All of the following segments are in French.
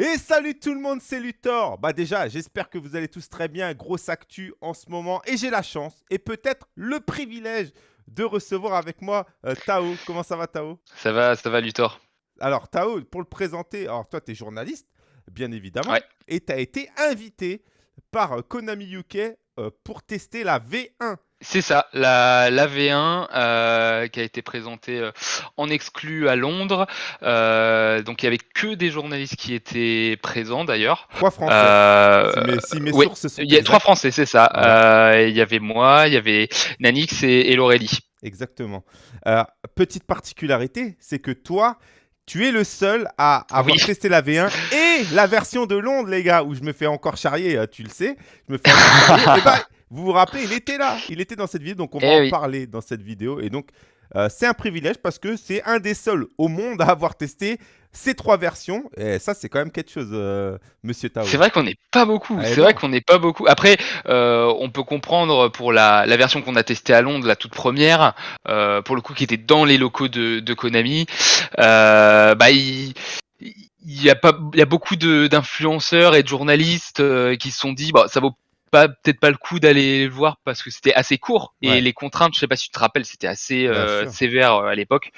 Et salut tout le monde, c'est Luthor. Bah déjà, j'espère que vous allez tous très bien. Grosse actu en ce moment. Et j'ai la chance et peut-être le privilège de recevoir avec moi euh, Tao. Comment ça va Tao? Ça va, ça va Luthor. Alors Tao, pour le présenter, alors toi tu es journaliste, bien évidemment. Ouais. Et tu as été invité par Konami UK euh, pour tester la V1. C'est ça, la, la V1 euh, qui a été présentée euh, en exclu à Londres. Euh, donc il y avait que des journalistes qui étaient présents d'ailleurs. Trois Français. Si mes, si mes sources sont il y a trois Français, c'est ça. Ouais. Il y avait moi, il y avait Nanix et, et Laurélie. Exactement. Petite particularité, c'est que toi, tu es le seul à avoir Oui. testé la V1 et la version de Londres, les gars, où je me fais encore charrier, tu le sais. Je me fais encore charrier. Eh ben, vous vous rappelez, il était là, il était dans cette vidéo, donc on va Eh en oui. parler dans cette vidéo. Et donc, euh, c'est un privilège parce que c'est un des seuls au monde à avoir testé ces trois versions. Et ça, c'est quand même quelque chose, euh, monsieur Tao. C'est vrai qu'on n'est pas beaucoup. Ah, c'est vrai qu'on n'est pas beaucoup. Après, euh, on peut comprendre pour la, la version qu'on a testée à Londres, la toute première, euh, pour le coup qui était dans les locaux de, de Konami. Bah, il, il y a pas, il y a beaucoup d'influenceurs et de journalistes euh, qui se sont dit, bah, ça vaut pas peut-être pas le coup d'aller le voir parce que c'était assez court et Ouais. les contraintes, je sais pas si tu te rappelles, c'était assez euh, sévère euh, à l'époque.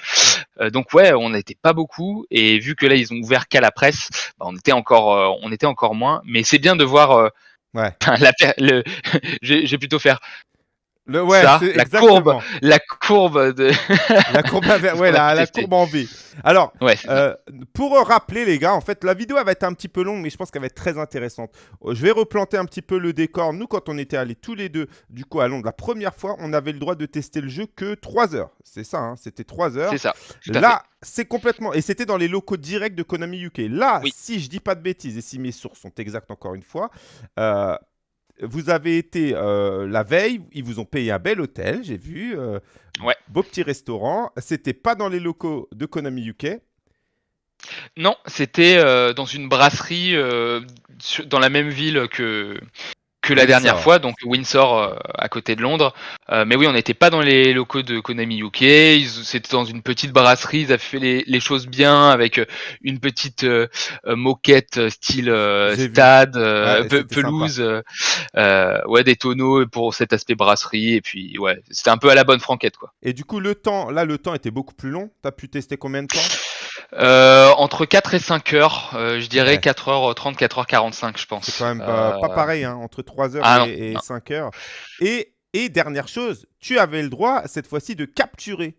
Euh, donc ouais, on n'était pas beaucoup et vu que là ils ont ouvert qu'à la presse, bah, on était encore, euh, on était encore moins. Mais c'est bien de voir euh, Ouais. la, le, j'ai plutôt faire Le, ouais, ça, la exactement. courbe. la courbe de. La courbe, ouais, la, la courbe en V. Alors, ouais. Euh, pour rappeler les gars, en fait, la vidéo elle va être un petit peu longue, mais je pense qu'elle va être très intéressante. Euh, Je vais replanter un petit peu le décor. Nous, quand on était allés tous les deux, du coup, à Londres, la première fois, on avait le droit de tester le jeu que 3 heures. C'est ça, hein, c'était 3 heures. C'est ça. Là, c'est complètement. Et c'était dans les locaux directs de Konami UK. Là, Oui. si je dis pas de bêtises et si mes sources sont exactes encore une fois, euh, vous avez été euh, la veille, ils vous ont payé un bel hôtel, j'ai vu. euh, Ouais. Beau petit restaurant. C'était pas dans les locaux de Konami UK. Non, c'était euh, dans une brasserie sur- dans la même ville que que la Windsor. dernière fois, donc Windsor euh, à côté de Londres. Euh, mais oui, on n'était pas dans les locaux de Konami UK. C'était dans une petite brasserie. Ils avaient fait les, les choses bien avec euh, une petite moquette style stade, Ouais, pe- c'était pelouse, ouais, des tonneaux pour cet aspect brasserie. Et puis ouais, c'était un peu à la bonne franquette quoi. Et du coup, le temps, là, le temps était beaucoup plus long. Tu as pu tester combien de temps? Euh, entre 4 et 5 heures, euh, je dirais Ouais. 4h30, 4h45, je pense. C'est quand même euh, pas pareil, hein, entre 3 heures ah non, et, et non. 5 heures. Et, et dernière chose, tu avais le droit, cette fois-ci, de capturer.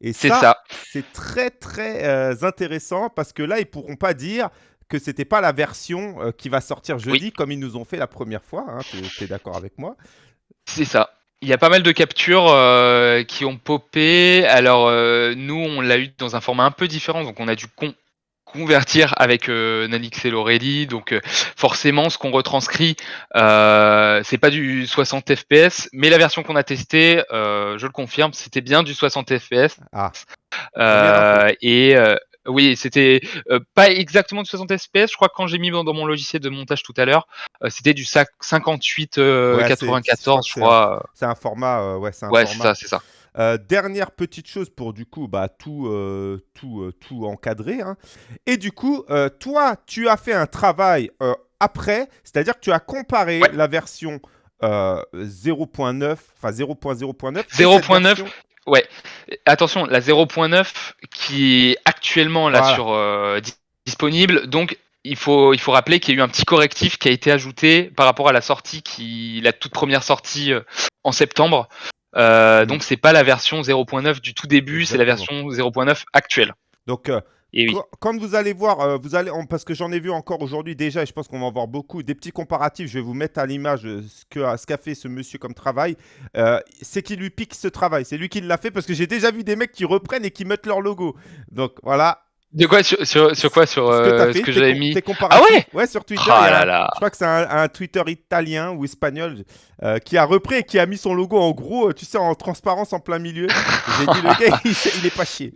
Et C'est ça, ça. c'est très, très euh, intéressant parce que là, ils pourront pas dire que c'était pas la version euh, qui va sortir jeudi comme ils nous ont fait la première fois. Hein, tu es, d'accord avec moi? C'est ça. Il y a pas mal de captures euh, qui ont popé. Alors euh, nous, on l'a eu dans un format un peu différent, donc on a dû con- convertir avec euh, Nanix et Lorelli. Donc euh, forcément, ce qu'on retranscrit, euh, c'est pas du 60 fps, mais la version qu'on a testée, euh, je le confirme, c'était bien du 60 fps. Ah, Euh, et oui, c'était pas exactement du 60 fps. Je crois que quand j'ai mis dans, mon logiciel de montage tout à l'heure, c'était du sac- 58 euh, Ouais, c'est- 94, je crois c'est un format. ouais, c'est un Ouais, format. ça, c'est ça. Euh, dernière petite chose pour du coup bah, tout, euh, tout, euh, tout encadrer. hein. Et du coup, toi, tu as fait un travail après, c'est-à-dire que tu as comparé Ouais. la version euh, 0.9, enfin 0.0.9. et cette 0.9, version- Ouais. Attention, la 0.9 qui est actuellement là Voilà. sur euh, di- disponible. Donc il faut il faut rappeler qu'il y a eu un petit correctif qui a été ajouté par rapport à la sortie qui la toute première sortie euh, en septembre. Euh. Donc c'est pas la version 0.9 du tout début, c'est la version 0.9 actuelle. Donc, euh, Et oui. Quand- vous allez voir, euh, vous allez, on- parce que j'en ai vu encore aujourd'hui déjà, et je pense qu'on va en voir beaucoup, des petits comparatifs. Je vais vous mettre à l'image euh, ce qu'a fait ce monsieur comme travail. Euh, c'est qui lui pique ce travail. C'est lui qui l'a fait parce que j'ai déjà vu des mecs qui reprennent et qui mettent leur logo. Donc voilà. De quoi sur, sur, sur quoi sur ce que, t'as euh, fait, ce que j'avais mis. Ah ouais Ouais, sur Twitter. Ah a là un- là. Je crois que c'est un, un Twitter italien ou espagnol euh, qui a repris et qui a mis son logo en gros, euh, tu sais, en transparence en plein milieu. J'ai dit, le gars, il, il est pas chier.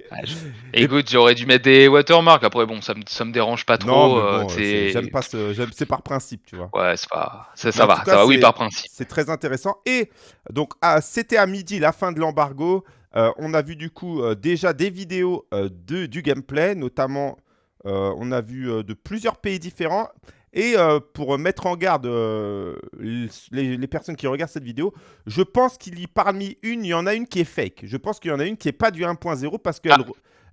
Écoute, j'aurais dû mettre des watermarks. Après, bon, ça me, ça me dérange pas trop. non, mais euh, bon, euh, j'aime pas ce. C'est par principe, tu vois. Ouais, c'est pas. Ça, ça va, tout ça cas, va, oui, par principe. C'est très intéressant. Et donc, ah, c'était à midi, la fin de l'embargo. Euh, on a vu du coup euh, déjà des vidéos euh, de, du gameplay, notamment on a vu de plusieurs pays différents. Et pour mettre en garde les, les personnes qui regardent cette vidéo, je pense qu'il y parmi une, il y en a une qui est fake. Je pense qu'il y en a une qui n'est pas du 1.0 parce qu'elle Ah.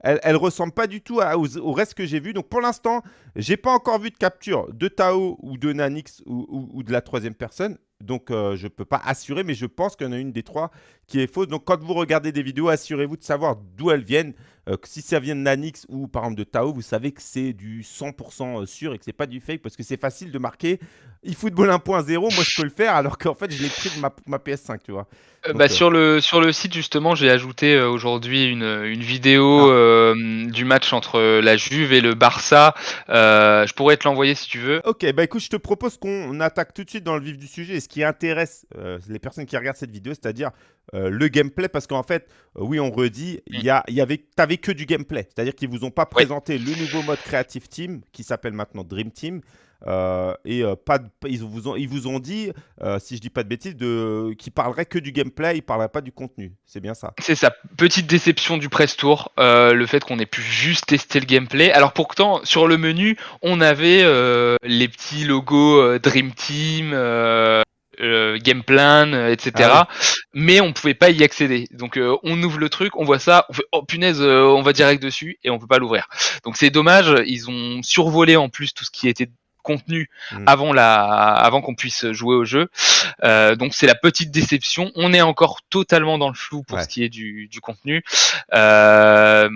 elle, elle ressemble pas du tout à- aux- au reste que j'ai vu. Donc pour l'instant, j'ai pas encore vu de capture de Tao ou de Nanix ou, ou- ou de la troisième personne. Donc euh, je peux pas assurer, mais je pense qu'il y en a une des trois qui est fausse. Donc quand vous regardez des vidéos, assurez-vous de savoir d'où elles viennent. Euh, si ça vient de Nanix ou par exemple de Tao, vous savez que c'est du 100% sûr et que c'est pas du fake parce que c'est facile de marquer eFootball 1.0. Moi je peux le faire alors qu'en fait je l'ai pris de ma, ma PS5, tu vois. Euh, Donc, bah, euh, sur, le, sur le site, justement, j'ai ajouté euh, aujourd'hui une, une vidéo Ah. euh, du match entre la Juve et le Barça. Euh, je pourrais te l'envoyer si tu veux. Ok, bah écoute, je te propose qu'on attaque tout de suite dans le vif du sujet. Et ce qui intéresse euh, les personnes qui regardent cette vidéo, c'est-à-dire euh, le gameplay, parce qu'en fait, euh, oui, on redit, il y a, y avait, t'avais que du gameplay, c'est-à-dire qu'ils vous ont pas Ouais. présenté le nouveau mode Creative Team qui s'appelle maintenant Dream Team. euh, et pas de- ils, vous ont, ils vous ont dit, si je dis pas de bêtises, de, qu'ils parleraient que du gameplay, ils parleraient pas du contenu. C'est bien ça. C'est sa petite déception du press tour, le fait qu'on ait pu juste tester le gameplay. Alors pourtant, sur le menu, on avait les petits logos Dream Team, euh, Game Plan, euh, etc. Ah Mais on pouvait pas y accéder. Donc euh, on ouvre le truc, on voit ça, on fait oh punaise, euh, on va direct dessus et on peut pas l'ouvrir. Donc c'est dommage. Ils ont survolé en plus tout ce qui était contenu Mm. avant la avant qu'on puisse jouer au jeu. Euh, donc c'est la petite déception. On est encore totalement dans le flou pour Ouais. ce qui est du, du contenu. Euh,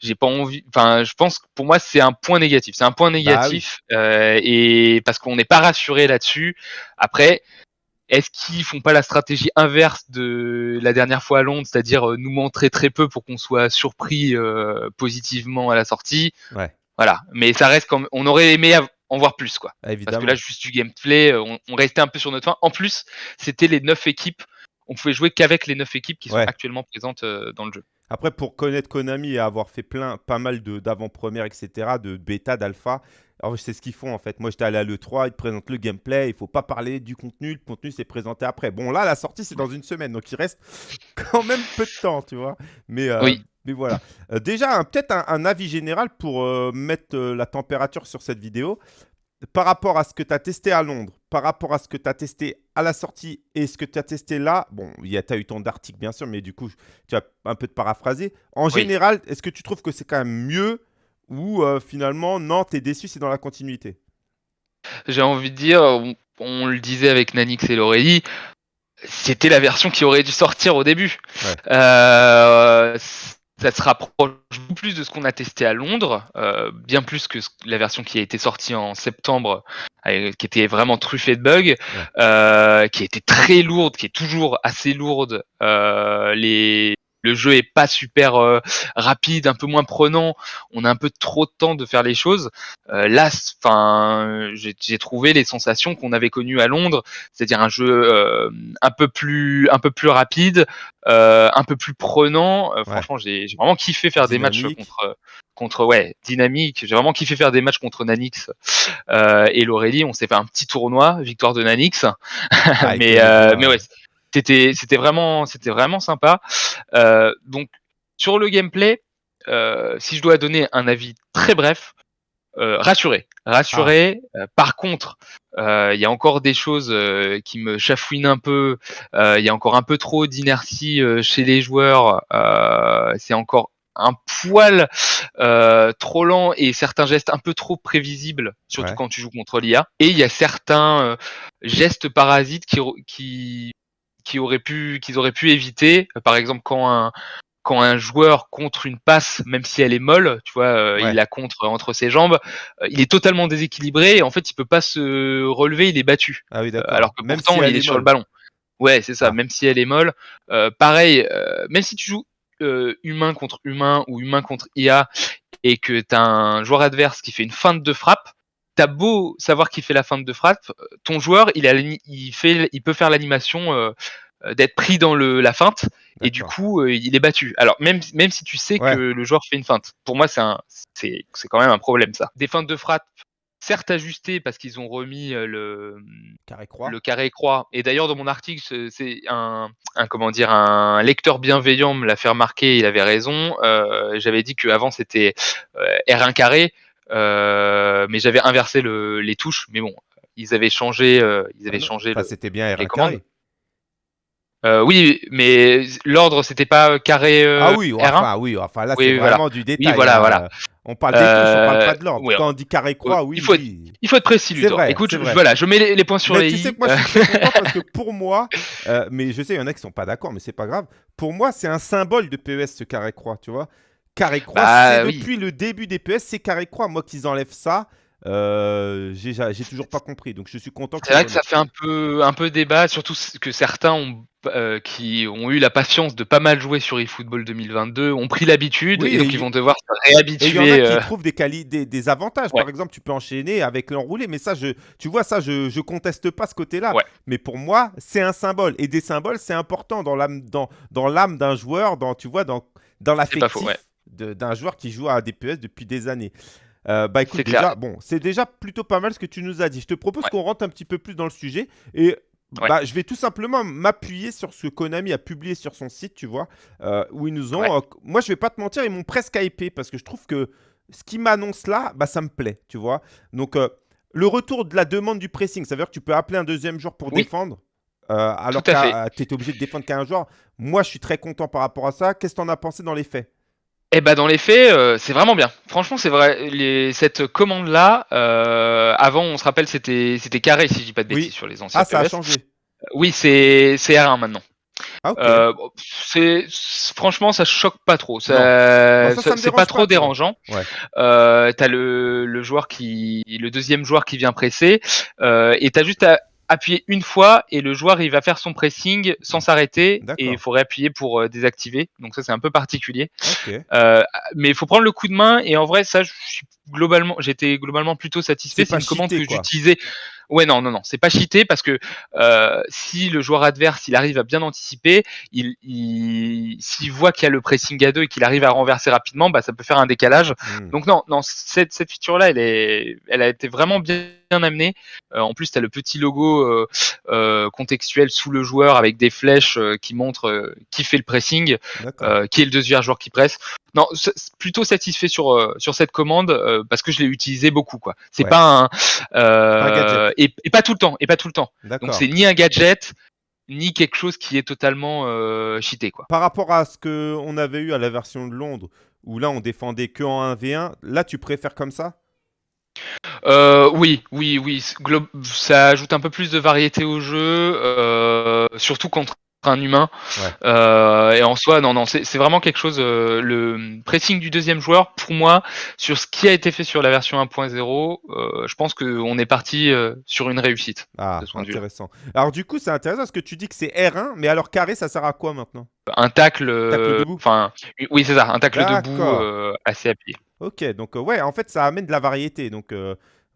j'ai pas envie enfin je pense que pour moi c'est un point négatif. C'est un point négatif euh, et parce qu'on n'est pas rassuré là-dessus. Après est-ce qu'ils font pas la stratégie inverse de la dernière fois à Londres, c'est-à-dire euh, nous montrer très peu pour qu'on soit surpris euh, positivement à la sortie? Ouais. Voilà, mais ça reste comme on aurait aimé en voir plus quoi. Ah, Parce que là juste du gameplay, euh, on, on restait un peu sur notre fin. En plus, c'était les neuf équipes. On pouvait jouer qu'avec les neuf équipes qui sont actuellement présentes euh, dans le jeu. Après, pour connaître Konami et avoir fait plein, pas mal de- d'avant-premières, etc., de bêta, d'alpha, alors c'est ce qu'ils font en fait. Moi, j'étais allé à l'E3, ils te présentent le gameplay, il faut pas parler du contenu, le contenu c'est présenté après. Bon, là, la sortie c'est dans une semaine, donc il reste quand même peu de temps, tu vois. Mais, euh, Oui. mais voilà. Euh, déjà, peut-être un, un avis général pour euh, mettre la température sur cette vidéo. Par rapport à ce que tu as testé à Londres, par rapport à ce que tu as testé à la sortie et ce que tu as testé là, bon, tu as eu ton article bien sûr, mais du coup, tu as un peu de paraphraser. En Oui. général, est-ce que tu trouves que c'est quand même mieux ou euh, finalement, non, tu es déçu, c'est dans la continuité J'ai envie de dire, on, on le disait avec Nanix et Laurélie, c'était la version qui aurait dû sortir au début. Ouais. Euh, ça se rapproche beaucoup plus de ce qu'on a testé à Londres, euh, bien plus que la version qui a été sortie en septembre, euh, qui était vraiment truffée de bugs, euh, qui était très lourde, qui est toujours assez lourde. Euh, les le jeu est pas super euh, rapide, un peu moins prenant. On a un peu trop de temps de faire les choses. Euh, là, enfin, j'ai trouvé les sensations qu'on avait connues à Londres, c'est-à-dire un jeu euh, un peu plus, un peu plus rapide, un peu plus prenant. Franchement, j'ai vraiment kiffé faire des matchs contre, contre, ouais, dynamique. J'ai vraiment kiffé faire des matchs contre Nanix et Laurélie. On s'est fait un petit tournoi, victoire de Nanix. Ah, mais, euh, mais ouais, c'était, c'était vraiment, c'était vraiment sympa. Euh, donc sur le gameplay, euh, si je dois donner un avis très bref, euh, rassuré, rassuré. Euh, par contre, euh, il y a encore des choses euh, qui me chafouinent un peu. Euh, Il y a encore un peu trop d'inertie euh, chez les joueurs. Euh, c'est encore un poil euh, trop lent et certains gestes un peu trop prévisibles, surtout Ouais. quand tu joues contre l'IA. Et il y a certains euh, gestes parasites qui, qui, qui auraient pu, qu'ils auraient pu éviter. Par exemple, quand un, quand un joueur contre une passe, même si elle est molle, tu vois, euh, Ouais. il la contre entre ses jambes, euh, il est totalement déséquilibré et en fait il peut pas se relever, il est battu. Ah oui, Euh, d'accord. alors que Même pourtant si il est, sur le ballon. Ouais, c'est ça. Ah. Même si elle est molle, euh, pareil. euh, même si tu joues euh, humain contre humain ou humain contre IA et que t'as un joueur adverse qui fait une feinte de frappe, t'as beau savoir qu'il fait la feinte de frappe, euh, ton joueur il, a, l'ani- il fait, il peut faire l'animation euh, euh, d'être pris dans le, la feinte et du coup euh, il est battu. Alors même même si tu sais Ouais. que le joueur fait une feinte, pour moi c'est un c'est c'est quand même un problème ça. Des feintes de frappe certes ajusté parce qu'ils ont remis le carré croix. Le carré croix. Et d'ailleurs, dans mon article, c'est un, comment dire, un lecteur bienveillant me l'a fait remarquer. Il avait raison. J'avais dit qu'avant c'était R1 carré, mais j'avais inversé le, les touches. Mais bon, ils avaient changé, ils avaient ah changé. c'était bien R1 carré. Euh, oui, mais l'ordre c'était pas carré euh, Ah oui, enfin, oui, enfin là c'est vraiment du détail. voilà, hein. voilà. On parle des touches, on parle pas de l'ordre. Quand on dit carré croix, oui. Il faut, être, il faut être précis, Luthor. Écoute, je, voilà, je mets les, points sur mais les tu sais que moi, je suis content parce que pour moi, euh, mais je sais, il y en a qui sont pas d'accord, mais c'est pas grave. Pour moi, c'est un symbole de PES ce carré croix, tu vois. Carré croix, bah c'est depuis le début des PES, c'est carré croix. Moi, qu'ils enlèvent ça, euh, j'ai toujours pas compris, donc je suis content. C'est vrai que ça fait un peu, un peu débat, surtout que certains ont, euh, qui ont eu la patience de pas mal jouer sur eFootball 2022 ont pris l'habitude et donc ils vont devoir se réhabituer. il y en a qui euh, trouvent des, des, des avantages. Par exemple, tu peux enchaîner avec l'enroulé, mais ça, je, tu vois, ça, je, je conteste pas ce côté-là. Mais pour moi, c'est un symbole et des symboles, c'est important dans l'âme, dans, dans l'âme d'un joueur, dans, tu vois, dans, dans l'affectif d'un joueur qui joue à DPS depuis des années. Euh, bah écoute, déjà, bon, c'est déjà plutôt pas mal ce que tu nous as dit. Je te propose qu'on rentre un petit peu plus dans le sujet et bah, je vais tout simplement m'appuyer sur ce que Konami a publié sur son site, tu vois, euh, où ils nous ont. Euh, moi, je vais pas te mentir, ils m'ont presque hypé parce que je trouve que ce qui m'annonce là, bah, ça me plaît, tu vois. Donc, le retour de la demande du pressing, ça veut dire que tu peux appeler un deuxième joueur pour défendre. alors que tu étais obligé de défendre qu'un joueur. Moi, je suis très content par rapport à ça. Qu'est-ce que tu en as pensé dans les faits? Eh ben dans les faits, euh, c'est vraiment bien. Franchement, c'est vrai. Les, cette commande-là, euh, avant, on se rappelle, c'était c'était carré, si je dis pas de bêtises, sur les anciens. Ah, ça a changé. Oui, c'est c'est R1 maintenant. Ah, euh, c'est franchement, ça choque pas trop. Ça, c'est pas trop dérangeant. Ouais. t'as le, le joueur qui, le deuxième joueur qui vient presser, et t'as juste à appuyer une fois et le joueur il va faire son pressing sans s'arrêter et il faut réappuyer pour euh, désactiver. Donc ça c'est un peu particulier. Euh, mais il faut prendre le coup de main et en vrai ça je suis globalement j'étais globalement plutôt satisfait. C'est une commande que j'utilisais Ouais, non, non, non, c'est pas cheaté parce que euh, si le joueur adverse il arrive à bien anticiper, il, il s'il voit qu'il y a le pressing à deux et qu'il arrive à renverser rapidement, bah ça peut faire un décalage. Hmm. Donc non, non, cette, cette feature là, elle est, elle a été vraiment bien amenée. Euh, en plus, tu as le petit logo euh, euh, contextuel sous le joueur avec des flèches euh, qui montrent qui fait le pressing, qui est le deuxième joueur qui presse. Non, plutôt satisfait sur sur cette commande parce que je l'ai utilisé beaucoup quoi. C'est pas un, un et, pas tout le temps, et pas tout le temps. Donc c'est ni un gadget, ni quelque chose qui est totalement euh, cheaté quoi. Par rapport à ce que on avait eu à la version de Londres, où là on défendait que en 1v1, là tu préfères comme ça? Euh, oui, oui, oui. ça ajoute un peu plus de variété au jeu, euh, surtout contre un humain. Euh, et en soi, non, non, c'est vraiment quelque chose. Euh, le pressing du deuxième joueur, pour moi, sur ce qui a été fait sur la version 1.0, euh, je pense qu'on est parti sur une réussite. Ah, intéressant. Alors du coup, c'est intéressant parce que tu dis que c'est R1, mais alors carré, ça sert à quoi maintenant? Un tacle. Enfin, oui, c'est ça, un tacle debout assez appuyé. Ok, donc ouais, en fait, ça amène de la variété. Donc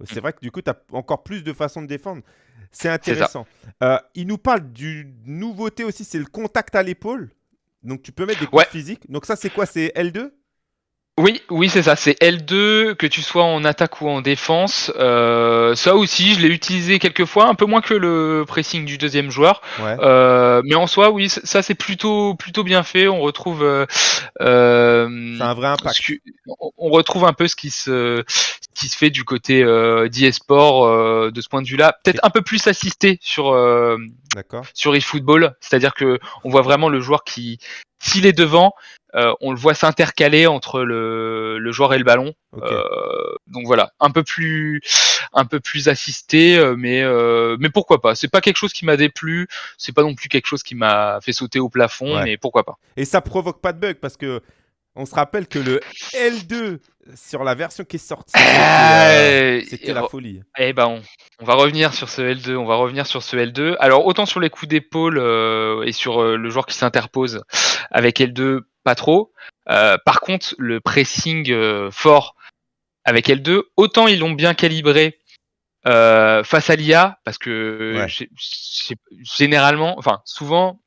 c'est vrai que du coup, tu as encore plus de façons de défendre. C'est intéressant. Euh, il nous parle d'une nouveauté aussi, c'est le contact à l'épaule. Donc tu peux mettre des coups physiques. Donc ça, c'est quoi? C'est L2 oui, oui, c'est ça. C'est L2, que tu sois en attaque ou en défense. Euh, ça aussi, je l'ai utilisé quelques fois, un peu moins que le pressing du deuxième joueur. Euh, mais en soi, oui, ça c'est plutôt plutôt bien fait. On retrouve. Euh, c'est un vrai impact. on retrouve un peu ce qui se qui se fait du côté euh, d'eSport de ce point de vue-là. Peut-être un peu plus assisté sur sur eFootball, c'est-à-dire que on voit vraiment le joueur qui s'il est devant, euh, on le voit s'intercaler entre le, le, joueur et le ballon. Euh, donc voilà, un peu plus, un peu plus assisté, euh, mais mais pourquoi pas. C'est pas quelque chose qui m'a déplu, c'est pas non plus quelque chose qui m'a fait sauter au plafond, mais pourquoi pas. Et ça provoque pas de bug parce que on se rappelle que le L2 sur la version qui est sortie, c'était la folie. Eh ben, on, va revenir sur ce L2. On va revenir sur ce L2. Alors autant sur les coups d'épaule et sur le joueur qui s'interpose avec L2, pas trop. Euh, par contre, le pressing euh, fort avec L2, autant ils l'ont bien calibré euh, face à l'IA, parce que généralement, enfin souvent,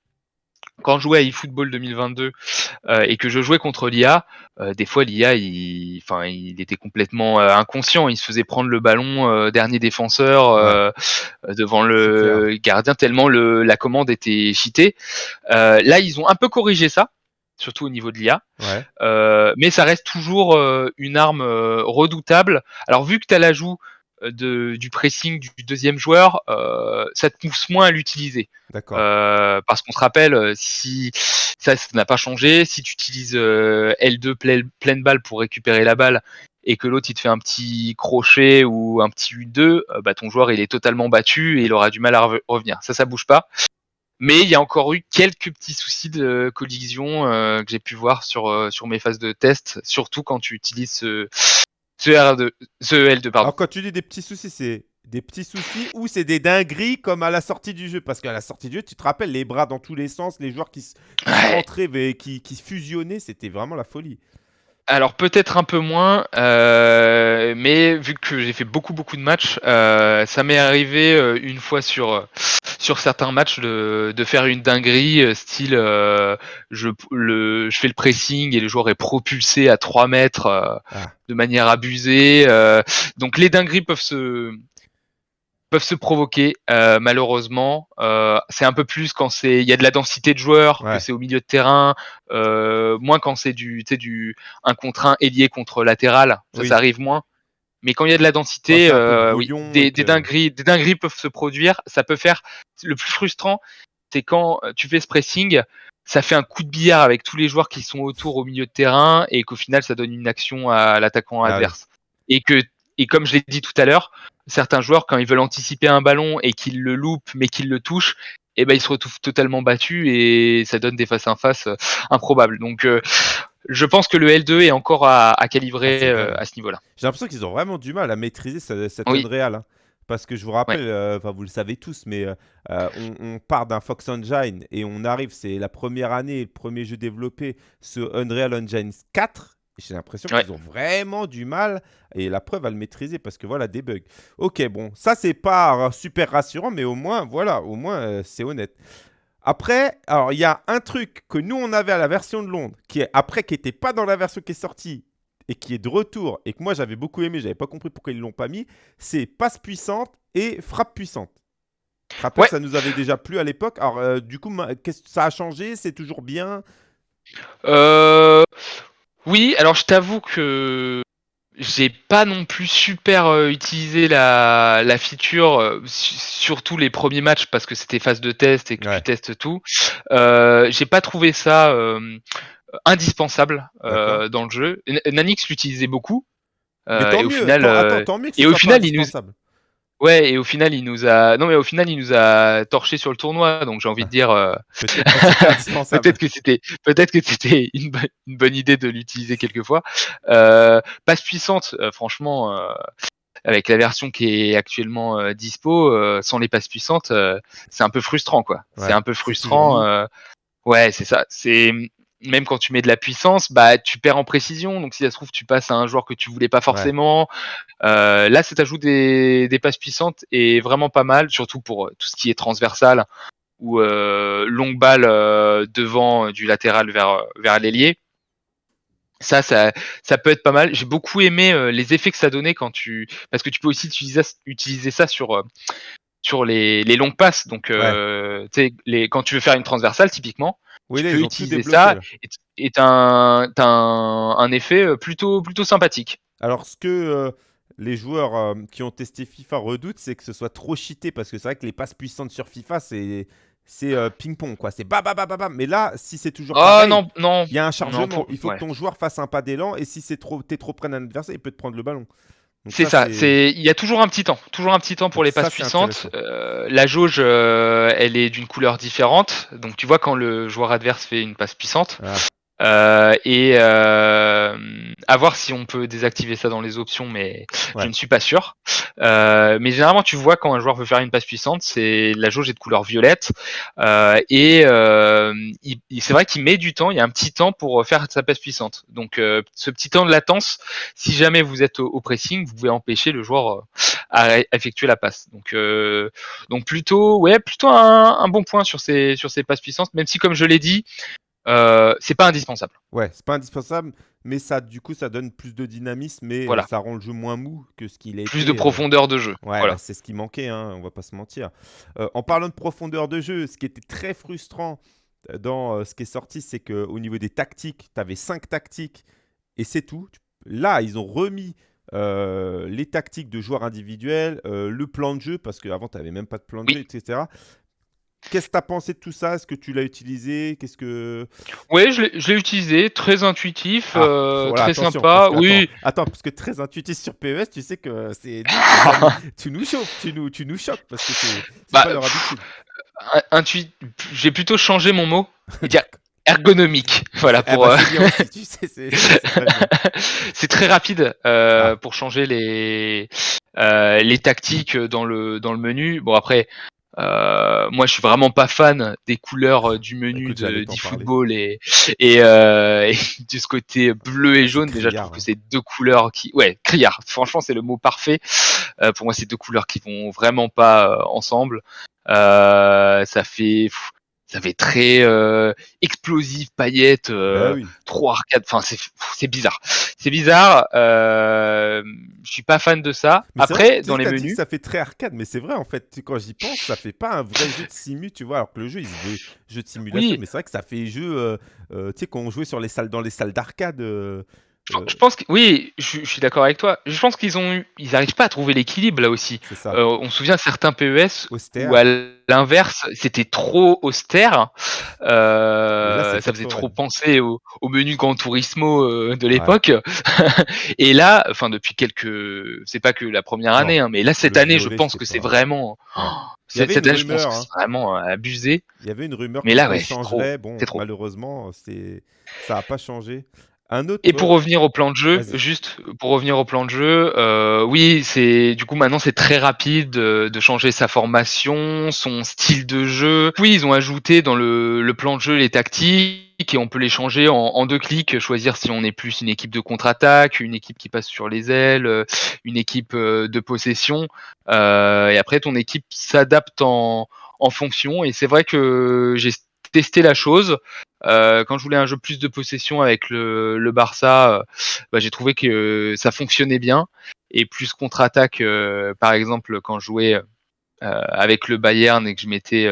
quand je jouais à eFootball 2022 euh, et que je jouais contre l'IA, euh, des fois l'IA, il, enfin, il était complètement euh, inconscient. Il se faisait prendre le ballon dernier défenseur devant le gardien tellement le, la commande était cheatée. là, ils ont un peu corrigé ça, surtout au niveau de l'IA. mais ça reste toujours une arme redoutable. Alors vu que tu as l'ajout de, du pressing du deuxième joueur, euh, ça te pousse moins à l'utiliser. D'accord. Euh, parce qu'on se rappelle, euh, si ça, n'a pas changé, si tu utilises L2 pleine, balle pour récupérer la balle et que l'autre il te fait un petit crochet ou un petit U2, bah, ton joueur il est totalement battu et il aura du mal à revenir. Ça, ça bouge pas. Mais il y a encore eu quelques petits soucis de collision que j'ai pu voir sur, sur mes phases de test, surtout quand tu utilises ce, ce, R2, ce L2, pardon. Alors, quand tu dis des petits soucis, c'est des petits soucis ou c'est des dingueries comme à la sortie du jeu? Parce qu'à la sortie du jeu, tu te rappelles, les bras dans tous les sens, les joueurs qui, se rentraient, qui, qui fusionnaient, c'était vraiment la folie. Alors peut-être un peu moins, euh, mais vu que j'ai fait beaucoup beaucoup de matchs, euh, ça m'est arrivé euh, une fois sur sur certains matchs de, de faire une dinguerie, style je le je fais le pressing et le joueur est propulsé à 3 mètres ah. de manière abusée. donc les dingueries peuvent se peuvent se provoquer euh, malheureusement. Euh, c'est un peu plus quand c'est il y a de la densité de joueurs, que c'est au milieu de terrain, euh, moins quand c'est du du un contre un ailier contre latéral, ça, ça arrive moins. Mais quand il y a de la densité, oui, des, des, dingueries, des dingueries peuvent se produire. Ça peut faire le plus frustrant, c'est quand tu fais ce pressing, ça fait un coup de billard avec tous les joueurs qui sont autour au milieu de terrain et qu'au final ça donne une action à l'attaquant ah adverse. Et que et comme je l'ai dit tout à l'heure, certains joueurs, quand ils veulent anticiper un ballon et qu'ils le loupent, mais qu'ils le touchent, eh ben, ils se retrouvent totalement battus et ça donne des face à face euh, improbables. Donc, euh, je pense que le L2 est encore à, calibrer ah, euh, à ce niveau-là. J'ai l'impression qu'ils ont vraiment du mal à maîtriser cette, oui. réelle. Hein. Parce que je vous rappelle, enfin vous le savez tous, mais on, on, part d'un Fox Engine et on arrive, c'est la première année, le premier jeu développé, ce Unreal Engine 4. J'ai l'impression qu'ils ont vraiment du mal, et la preuve à le maîtriser, parce que voilà, des bugs. Ok, bon, ça c'est pas super rassurant, mais au moins, voilà, au moins euh, c'est honnête. Après, alors il y a un truc que nous on avait à la version de Londres, qui est après qui n'était pas dans la version qui est sortie, et qui est de retour, et que moi j'avais beaucoup aimé, j'avais pas compris pourquoi ils l'ont pas mis, c'est passe puissante et frappe puissante. Rappelle, ça nous avait déjà plu à l'époque. Alors, euh, du coup, ça a changé? C'est toujours bien? Euh, oui, alors je t'avoue que j'ai pas non plus super euh, utilisé la, la feature, euh, surtout les premiers matchs parce que c'était phase de test et que tu testes tout. Euh, j'ai pas trouvé ça euh, indispensable dans le jeu. Nanix l'utilisait beaucoup. et au final, attends, et au final, il nous Ouais, et au final, il nous a. Non, mais au final, il nous a torché sur le tournoi. Donc, j'ai envie de dire. Euh, peut-être que c'était, peut-être que c'était une, bonne idée de l'utiliser quelquefois. Euh, passe puissante, euh, franchement, euh, avec la version qui est actuellement dispo, sans les passes puissantes, c'est un peu frustrant, quoi. c'est un peu frustrant. ouais, c'est ça. C'est même quand tu mets de la puissance, bah tu perds en précision. Donc si ça se trouve, tu passes à un joueur que tu voulais pas forcément. Euh, là, cet ajout des, des passes puissantes est vraiment pas mal, surtout pour euh, tout ce qui est transversal ou euh, longue balle euh, devant du latéral vers vers l'ailier. Ça, ça, ça peut être pas mal. J'ai beaucoup aimé les effets que ça donnait quand tu, parce que tu peux aussi utiliser, utiliser ça sur sur les, les longues passes. Donc, les, quand tu veux faire une transversale, typiquement, oui, tu peux utiliser ça et un, un, un, effet euh, plutôt, plutôt sympathique. Alors, ce que euh, les joueurs euh, qui ont testé FIFA redoutent, c'est que ce soit trop cheaté parce que c'est vrai que les passes puissantes sur FIFA, c'est c'est ping-pong, quoi. C'est bam, bam, bam, bam. Mais là, si c'est toujours. Ah non, non. Il y a un chargement. il faut que ton joueur fasse un pas d'élan. Et si c'est trop, t'es trop près d'un adversaire, il peut te prendre le ballon. C'est ça, c'est il y a toujours un petit temps, toujours un petit temps pour les passes puissantes. Euh, la jauge, euh, elle est d'une couleur différente, donc tu vois quand le joueur adverse fait une passe puissante, ah. Euh, et euh, à voir si on peut désactiver ça dans les options, mais je ne suis pas sûr. Euh, mais généralement, tu vois quand un joueur veut faire une passe puissante, c'est la jauge est de couleur violette euh, et euh, c'est vrai qu'il met du temps. Il y a un petit temps pour faire sa passe puissante. Donc, ce petit temps de latence, si jamais vous êtes au, pressing, vous pouvez empêcher le joueur à, effectuer la passe. Donc, euh, donc plutôt, ouais, plutôt un, bon point sur ces sur ces passes puissantes, même si comme je l'ai dit, euh, c'est pas indispensable. Ouais, c'est pas indispensable, mais ça, du coup, ça donne plus de dynamisme, mais voilà. ça rend le jeu moins mou que ce qu'il est. Plus de profondeur de jeu. Ouais, voilà. c'est ce qui manquait, hein, on va pas se mentir. en parlant de profondeur de jeu, ce qui était très frustrant dans ce qui est sorti, c'est qu'au niveau des tactiques, tu avais 5 tactiques et c'est tout. Là, ils ont remis euh, les tactiques de joueurs individuels, euh, le plan de jeu, parce qu'avant, tu n'avais même pas de plan de jeu, etc. Qu'est-ce que tu as pensé de tout ça? Est-ce que tu l'as utilisé? Qu'est-ce que Oui, je l'ai utilisé, très intuitif, ah, euh, très sympa. oui. Attends, parce que très intuitif sur PES, tu sais que c'est tu nous chauffes, tu nous, tu nous choques parce que c'est bah, pas leur habitude. J'ai plutôt changé mon mot. ergonomique. Voilà eh pour. Bah, c'est très rapide euh, ah. pour changer les euh, les tactiques dans le dans le menu. Bon après. Euh, moi, je suis vraiment pas fan des couleurs du menu de, du football et et, euh, et, de ce côté bleu et jaune. Déjà, je trouve que c'est deux couleurs qui, ouais, criard. Franchement, c'est le mot parfait. Euh, pour moi, c'est deux couleurs qui vont vraiment pas ensemble. ça fait, ça fait très euh, explosif, paillettes, euh, bah trop arcade. Enfin, c'est bizarre. C'est bizarre. Euh, je suis pas fan de ça. Après, dans les menus, ça fait très arcade, mais c'est vrai en fait. Quand j'y pense, ça fait pas un vrai jeu de simu, tu vois. Alors que le jeu, il se veut jeu de simulation, mais c'est vrai que ça fait jeu. Euh, tu sais, quand on jouait sur les salles, dans les salles d'arcade. Je, euh, pense que oui, je, suis d'accord avec toi. Je pense qu'ils ont, ils n'arrivent pas à trouver l'équilibre là aussi. Euh, on se souvient de certains PES où à l'inverse, c'était trop austère. Euh, ça faisait trop penser au, menu Grand Turismo de l'époque. et là, enfin depuis quelques, c'est pas que la première année, hein, mais là cette année, je pense que c'est vraiment. cette année, je pense que c'est vraiment abusé. Il y avait une rumeur mais là, ouais, changerait. Bon, malheureusement, c'est ça n'a pas changé et pour revenir au plan de jeu, juste pour revenir au plan de jeu, euh, oui, c'est du coup maintenant c'est très rapide de, changer sa formation, son style de jeu. Oui, ils ont ajouté dans le, plan de jeu les tactiques et on peut les changer en, deux clics, choisir si on est plus une équipe de contre-attaque, une équipe qui passe sur les ailes, une équipe euh, de possession. Euh, et après ton équipe s'adapte en, en fonction. Et c'est vrai que j'ai testé la chose. Euh, quand je voulais un jeu plus de possession avec le, Barça, euh, bah, j'ai trouvé que ça fonctionnait bien. Et plus contre-attaque, euh, par exemple, quand je jouais avec le Bayern et que je mettais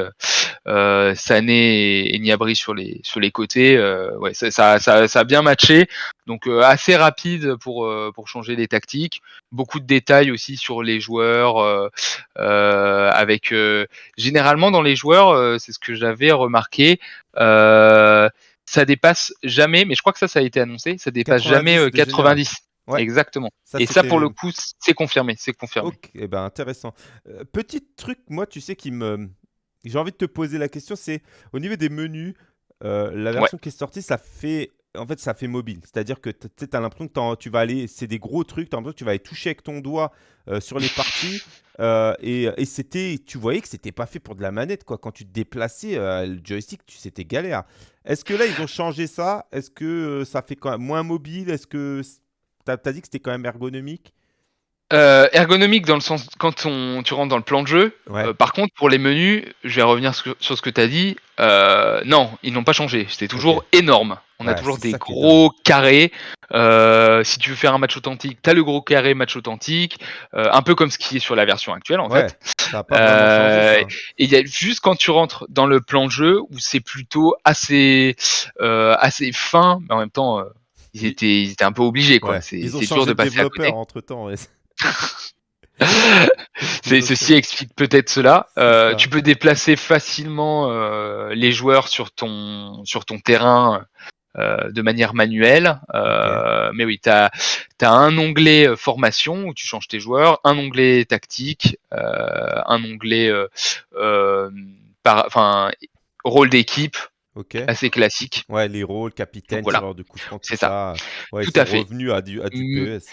Sané et, Niabri sur les sur les côtés, ouais, ça, ça, ça, a bien matché. Donc assez rapide pour pour changer les tactiques. Beaucoup de détails aussi sur les joueurs. avec généralement dans les joueurs, c'est ce que j'avais remarqué. Euh, ça dépasse jamais, mais je crois que ça, ça a été annoncé, ça dépasse jamais 90. Euh, Exactement. et ça, pour le coup, c'est confirmé. C'est confirmé. Ok, eh ben, intéressant. Euh, petit truc, moi, tu sais, qui me. J'ai envie de te poser la question, c'est au niveau des menus, la version qui est sortie, ça fait en fait, ça fait mobile. C'est-à-dire que tu as l'impression que tu vas aller, c'est des gros trucs, tu as l'impression que tu vas aller toucher avec ton doigt euh, sur les parties. Euh, et, et c'était, tu voyais que c'était pas fait pour de la manette. quoi. Quand tu te déplaçais, euh, le joystick, tu, c'était galère. Est-ce que là, ils ont changé ça? Est-ce que ça fait quand même moins mobile? Est-ce que tu as, dit que c'était quand même ergonomique? Ergonomique dans le sens quand on, tu rentres dans le plan de jeu. par contre, pour les menus, je vais revenir sur, ce que tu as dit. non, ils n'ont pas changé. C'était toujours énorme. On a toujours des gros carrés. Euh, si tu veux faire un match authentique, tu as le gros carré match authentique, euh, un peu comme ce qui est sur la version actuelle en fait. Euh, et il y a juste quand tu rentres dans le plan de jeu où c'est plutôt assez assez fin, mais en même temps ils étaient ils étaient un peu obligés quoi. C'est dur de côté. entre temps. ceci explique peut-être cela. tu peux déplacer facilement les joueurs sur ton sur ton terrain euh, de manière manuelle. Euh, mais oui, tu as, un onglet euh, formation où tu changes tes joueurs, un onglet tactique, un onglet par, enfin, rôle d'équipe. Assez classique. Ouais, les rôles, capitaine, voilà. de coup C'est ça. Ouais, Tout à fait. revenu à du, à du PES.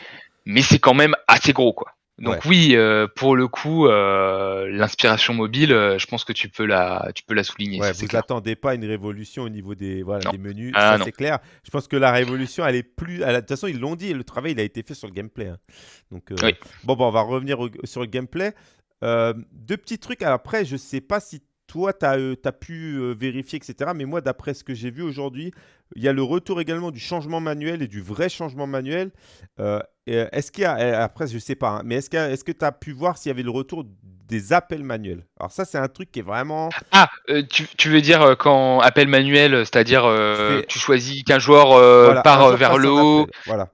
Mais c'est quand même assez gros, quoi. Donc oui, euh, pour le coup, euh, l'inspiration mobile, euh, je pense que tu peux la, tu peux la souligner. Ouais, vous clair. attendez pas une révolution au niveau des, voilà, des menus, Ah ça c'est clair. Je pense que la révolution, elle est plus. De toute façon, ils l'ont dit, le travail, il a été fait sur le gameplay. hein. Donc, Oui. bon, bon, on va revenir au- sur le gameplay. Deux petits trucs. Alors après, je sais pas si toi, tu as, pu euh, vérifier, etc. Mais moi, d'après ce que j'ai vu aujourd'hui, il y a le retour également du changement manuel et du vrai changement manuel. Euh, est-ce qu'il y a, après, je sais pas, hein, mais est-ce que est-ce que tu as pu voir s'il y avait le retour des appels manuels? Alors ça, c'est un truc qui est vraiment... Ah, euh, tu, tu veux dire euh, quand appel manuel, c'est-à-dire euh, tu choisis qu'un joueur euh, Voilà, part euh, vers le haut. Voilà.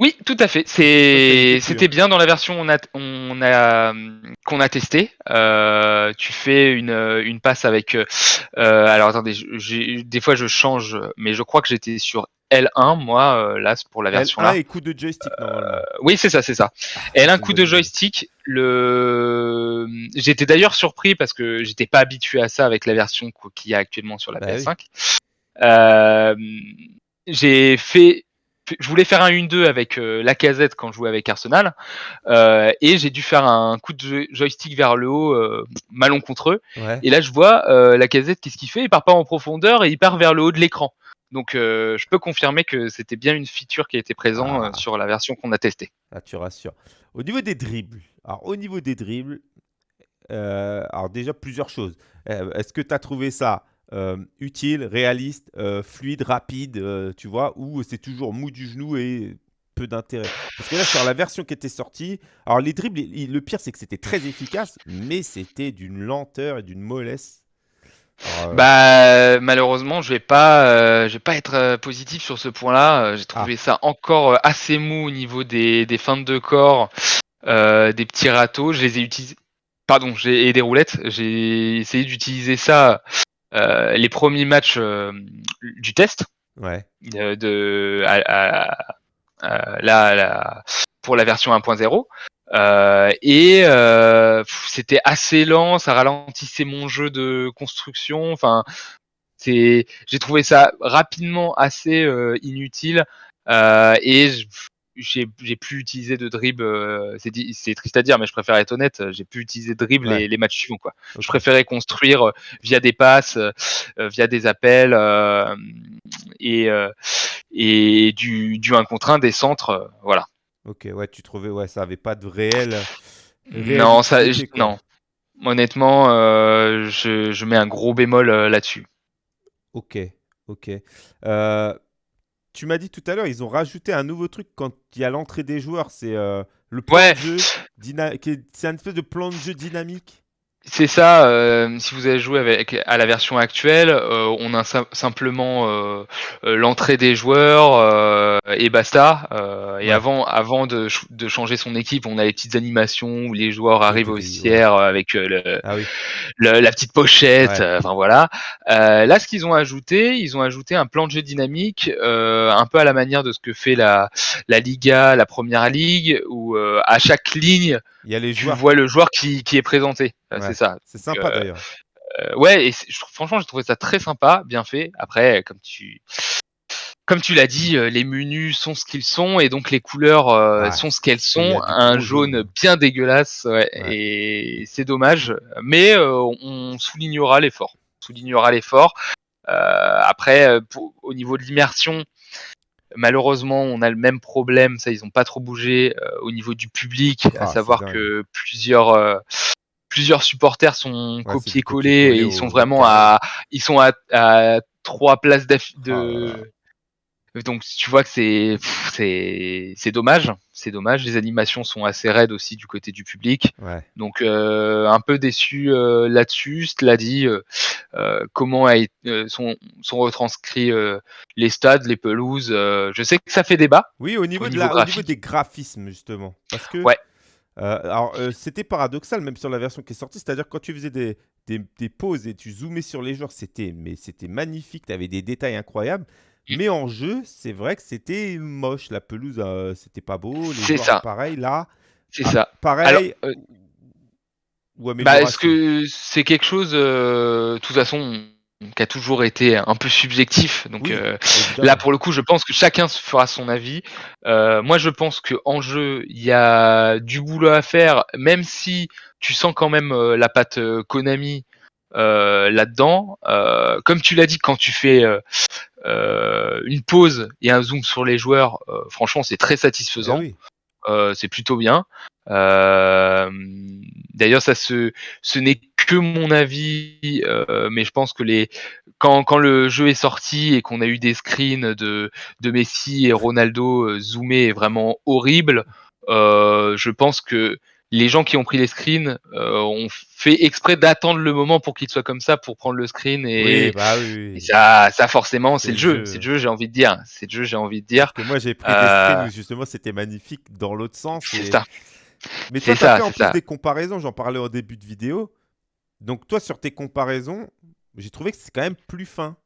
Oui, tout à fait. C'était bien dans la version on a, on a, qu'on a testé. Euh, tu fais une, euh, une passe avec. euh, euh, alors attendez, des fois je change, mais je crois que j'étais sur L1 moi euh, là pour la version là. L1 et coup de joystick normalement. Oui, c'est ça, c'est ça. Elle a c'est un une coup bonne de joystick. Le, j'étais d'ailleurs surpris parce que j'étais pas habitué à ça avec la version qu- qu'il y a actuellement sur la Bah oui. PS5. Euh, j'ai fait, je voulais faire un 1-2 avec euh, la casette quand je jouais avec Arsenal, euh, et j'ai dû faire un coup de joy- joystick vers le haut, euh, malencontreux. Ouais. Et là, je vois euh, la casette, qu'est-ce qu'il fait? Il part pas en profondeur et il part vers le haut de l'écran. Donc, je peux confirmer que c'était bien une feature qui était présente Ah. sur la version qu'on a testée. Là, tu rassures. Au niveau des dribbles, alors au niveau des dribbles, alors déjà plusieurs choses. Est-ce que tu as trouvé ça euh, utile, réaliste, euh, fluide, rapide, euh, tu vois, ou c'est toujours mou du genou et peu d'intérêt Parce que là, sur la version qui était sortie, alors les dribbles, il- il- le pire, c'est que c'était très efficace, mais c'était d'une lenteur et d'une mollesse. Alors, Bah malheureusement, je vais pas, je vais pas être positif sur ce point-là. J'ai Ah. trouvé ça encore assez mou au niveau des, des feintes de corps, des petits râteaux. Je les ai utilisés, pardon, j'ai et des roulettes. J'ai essayé d'utiliser ça les premiers matchs euh, du test ouais. euh, de à- à- à- là, là, pour la version 1.0. Euh, et euh, c'était assez lent, ça ralentissait mon jeu de construction. Enfin, c'est, j'ai trouvé ça rapidement assez euh, inutile euh, et j'ai pu utiliser de dribble. euh, c'est triste à dire, mais je préfère être honnête. J'ai pu utiliser de dribble Ouais. les, les matchs suivants. Quoi. Je préférais construire euh, via des passes, euh, euh, via des appels euh, et euh, et du du 1 contre 1 des centres. euh, voilà. Ok, ouais, tu trouvais, ouais, ça avait pas de réel. Non, ça, non. Honnêtement, euh, je, je mets un gros bémol euh, là-dessus. Ok, ok. Tu m'as dit tout à l'heure, ils ont rajouté un nouveau truc quand il y a l'entrée des joueurs, c'est euh, le plan Ouais. de jeu. C'est un espèce de plan de jeu dynamique. C'est ça. euh, si vous avez joué avec à la version actuelle, euh, on a sim- simplement l'entrée des joueurs et basta. et avant, avant de, ch- de changer son équipe, on a les petites animations où les joueurs arrivent au vestiaire avec le, Ah oui, le- la petite pochette, Ouais. euh, enfin voilà. Euh, là, ce qu'ils ont ajouté, ils ont ajouté un plan de jeu dynamique, euh, un peu à la manière de ce que fait la, la Liga, la Première Ligue, où euh, à chaque ligne, il y a les tu joueurs. vois le joueur qui, qui est présenté. Ouais. C'est ça. C'est sympa d'ailleurs. Euh, ouais, et je franchement, j'ai trouvé ça très sympa, bien fait. Après, comme tu comme tu l'as dit, euh, les menus sont ce qu'ils sont et donc les couleurs euh, Ouais. sont ce qu'elles sont. Un jaune bien dégueulasse, ouais, Ouais. et c'est dommage. Mais euh, on soulignera l'effort. Soulignera l'effort. Après, pour- au niveau de l'immersion, malheureusement, on a le même problème. Ça, ils ont pas trop bougé euh, au niveau du public, Ah, à c'est savoir que plusieurs euh, plusieurs supporters sont copiés-collés et ils sont vraiment à ils sont à, à trois places Oh de là. Donc tu vois que c'est c'est c'est dommage, c'est dommage. Les animations sont assez raides aussi du côté du public, Ouais. donc euh, un peu déçu euh, là-dessus. Cela dit, euh, comment a sont sont retranscrits les stades, les pelouses. je sais que ça fait débat. Oui, au niveau, de niveau la, au niveau des graphismes, justement. Parce que. Ouais. alors, c'était paradoxal, même sur la version qui est sortie. C'est-à-dire, quand tu faisais des, des, des pauses et tu zoomais sur les joueurs, c'était mais c'était magnifique. Tu avais des détails incroyables. Mm. Mais en jeu, c'est vrai que c'était moche. La pelouse, euh, c'était pas beau. Les C'est ça. pareil. Là, C'est Ah, ça. pareil. Alors, euh, ou Bah, est-ce que c'est quelque chose, euh, de toute façon, qui a toujours été un peu subjectif. Donc Oui, euh, là, pour le coup, je pense que chacun se fera son avis. Euh, moi, je pense que en jeu, il y a du boulot à faire, même si tu sens quand même euh, la patte Konami là-dedans. Comme tu l'as dit, quand tu fais une pause et un zoom sur les joueurs, euh, franchement, c'est très satisfaisant. oui. Euh, c'est plutôt bien. Euh, D'ailleurs, ça se, ce n'est que mon avis, euh, mais je pense que les, quand, quand le jeu est sorti et qu'on a eu des screens de, de Messi et Ronaldo euh, zoomés vraiment horribles, euh, je pense que les gens qui ont pris les screens euh, ont fait exprès d'attendre le moment pour qu'il soit comme ça pour prendre le screen et, Oui, bah oui, et ça, ça forcément C'est le le jeu, c'est le jeu, j'ai envie de dire, c'est le jeu, j'ai envie de dire. Parce que moi, j'ai pris des Euh, screens où justement c'était magnifique dans l'autre sens. C'est ça. Mais toi, C'est tu as ça, fait en plus ça. des comparaisons, j'en parlais au début de vidéo. Donc toi, sur tes comparaisons, j'ai trouvé que c'est quand même plus fin.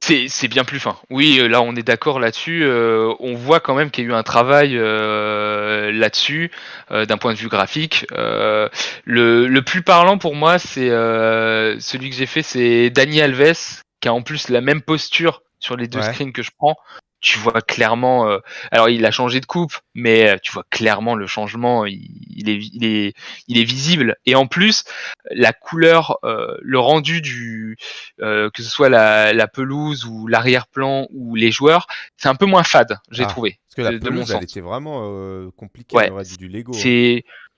C'est bien plus fin. Oui, euh, là on est d'accord là-dessus. euh, on voit quand même qu'il y a eu un travail euh, là-dessus euh, d'un point de vue graphique. Euh, le, le plus parlant pour moi, c'est euh, celui que j'ai fait, c'est Dani Alves, qui a en plus la même posture sur les deux Ouais. screens que je prends. Tu vois clairement. euh, alors il a changé de coupe, mais euh, tu vois clairement le changement. Il, il est, il est, il est visible. Et en plus, la couleur, euh, le rendu du, euh, que ce soit la, la pelouse ou l'arrière-plan ou les joueurs, c'est un peu moins fade, j'ai Ah, trouvé. Parce que la de- de mon pelouse, elle sens. était vraiment euh, compliquée. Ouais, On aurait dit du Lego. hein.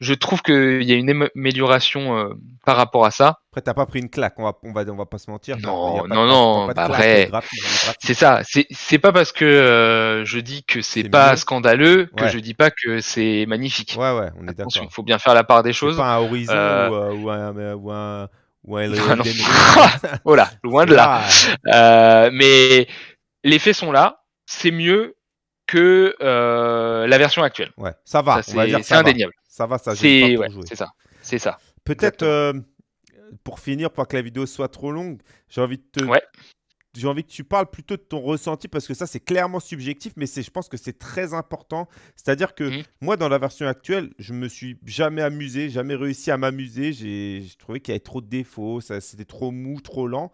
Je trouve qu'il y a une amélioration euh, par rapport à ça. Après, t'as pas pris une claque, on va, on va, on va pas se mentir. Non, non, non, bah après. C'est ça. C'est pas parce que euh, je dis que c'est pas mieux. scandaleux que Ouais. je dis pas que c'est magnifique. Ouais, ouais, on est Attention, il d'accord. faut bien faire la part des choses. pas un Horizon Euh, ou, euh, ou un, euh, ou un, ou un Ah non. Ring. Oh là, loin de là. Euh, mais les faits sont là. C'est mieux que euh, la version actuelle. Ouais, ça va, c'est indéniable. Ça va, ça gêne C'est pas pour ouais, jouer. c'est ça. C'est ça. Peut-être euh, pour finir, pour que la vidéo soit trop longue, j'ai envie de te, Ouais. j'ai envie que tu parles plutôt de ton ressenti parce que ça c'est clairement subjectif, mais c'est, je pense que c'est très important. C'est-à-dire que Mhm. moi dans la version actuelle, je me suis jamais amusé, jamais réussi à m'amuser. J'ai, trouvé qu'il y avait trop de défauts, c'était trop mou, trop lent.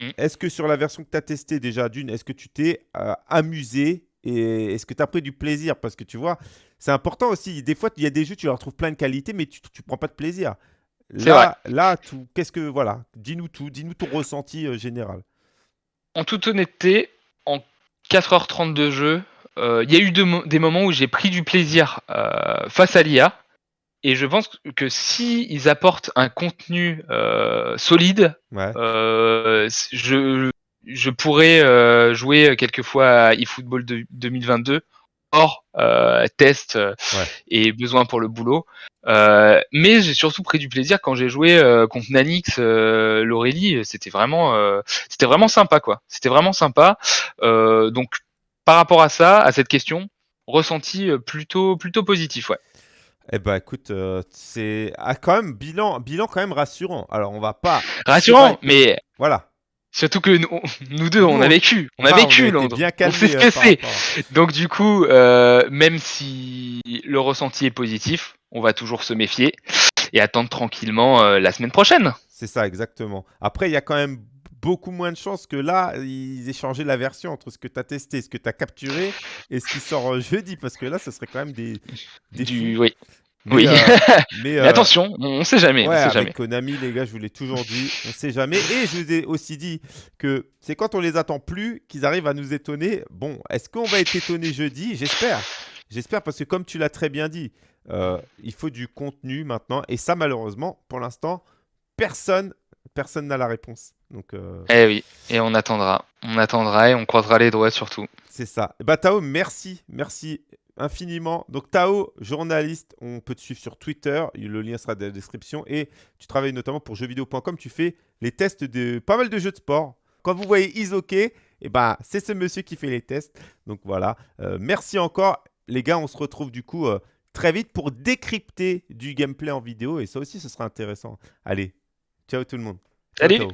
Mhm. Est-ce que sur la version que tu as testée déjà, d'une, est-ce que tu t'es euh, amusé et est-ce que tu as pris du plaisir? Parce que tu vois, c'est important aussi. Des fois, il y a des jeux, tu leur trouves plein de qualités, mais tu ne prends pas de plaisir. Là, là, tout, qu'est-ce que voilà, dis-nous tout, dis-nous ton ressenti euh, général. En toute honnêteté, en 4h30 de jeu, euh, il y a eu de des moments où j'ai pris du plaisir euh, face à l'IA. Et je pense que si ils apportent un contenu solide, Ouais, je, je pourrais euh, jouer quelquefois à eFootball de- 2022 hors euh, test euh, Ouais. et besoin pour le boulot. Euh, mais j'ai surtout pris du plaisir quand j'ai joué euh, contre Nanix, euh, l'Aurélie. C'était vraiment, euh, c'était vraiment sympa quoi. C'était vraiment sympa. Euh, donc par rapport à ça, à cette question, ressenti plutôt plutôt positif ouais. Eh ben écoute, euh, c'est ah, quand même bilan, bilan quand même rassurant. Alors on va pas, Rassurant, mais voilà. Surtout que nous, nous deux, on a vécu, on a vécu Londres. on ce euh, rapport- Donc du coup, euh, même si le ressenti est positif, on va toujours se méfier et attendre tranquillement euh, la semaine prochaine. C'est ça exactement. Après, il y a quand même beaucoup moins de chances que là, ils aient changé la version entre ce que tu as testé, ce que tu as capturé et ce qui sort jeudi, parce que là, ce serait quand même des, des Du, oui. Mais, Oui. euh, mais, Mais euh, attention, on, on sait jamais, Ouais, on sait avec jamais. Konami, les gars, je vous l'ai toujours dit, on sait jamais. Et je vous ai aussi dit que c'est quand on les attend plus qu'ils arrivent à nous étonner. Bon, est-ce qu'on va être étonné jeudi? J'espère. J'espère parce que comme tu l'as très bien dit, euh, il faut du contenu maintenant. Et ça, malheureusement, pour l'instant, personne, personne n'a la réponse. Donc, euh, Eh oui, et on attendra, on attendra et on croisera les doigts surtout. c'est ça. Bah, Tao, merci. Merci infiniment. Donc, Tao, journaliste, on peut te suivre sur Twitter. Le lien sera dans la description. Et tu travailles notamment pour jeuxvideo.com. Tu fais les tests de pas mal de jeux de sport. Quand vous voyez Isoke, eh ben, c'est ce monsieur qui fait les tests. Donc, voilà. Euh, merci encore. Les gars, on se retrouve du coup euh, très vite pour décrypter du gameplay en vidéo. Et ça aussi, ce sera intéressant. Allez, ciao tout le monde. Ciao, Salut. Tao.